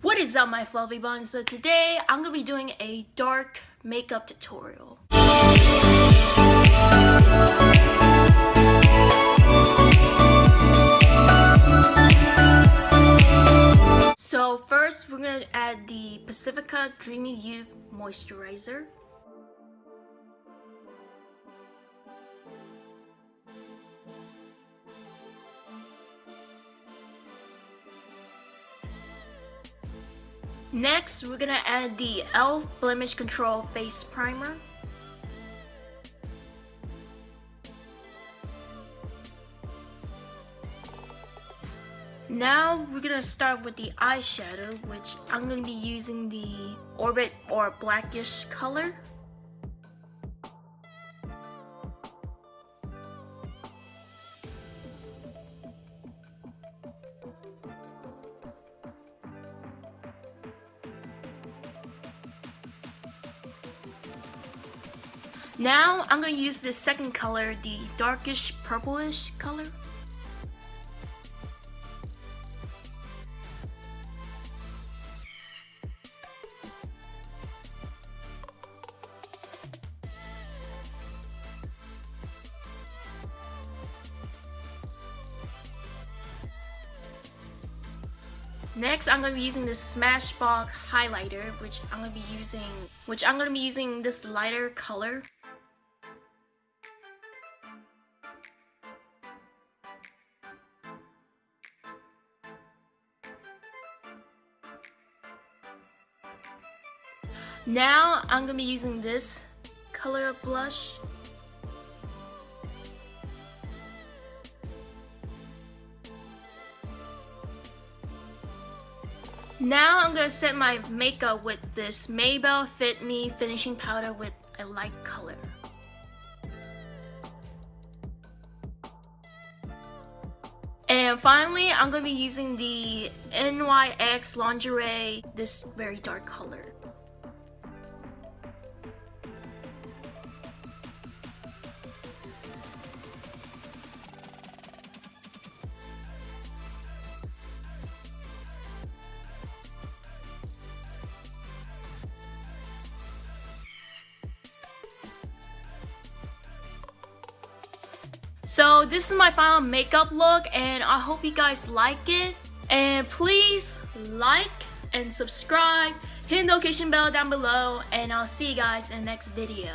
What is up my fluffy buns? So today I'm going to be doing a dark makeup tutorial. So first we're going to add the Pacifica Dreamy Youth Moisturizer. Next, we're gonna add the e.l.f. Blemish Control Face Primer. Now we're gonna start with the eyeshadow, which I'm gonna be using the Orbit or blackish color. Now I'm going to use this second color, the darkish purplish color. Next, I'm going to be using this Smashbox highlighter, which I'm going to be using, which I'm going to be using this lighter color. Now I'm gonna be using this color of blush. Now I'm gonna set my makeup with this Maybelline Fit Me finishing powder with a light color. And finally, I'm to be using the NYX Lingerie, this very dark color. So this is my final makeup look and I hope you guys like it. And please like and subscribe, hit the notification bell down below, and I'll see you guys in the next video.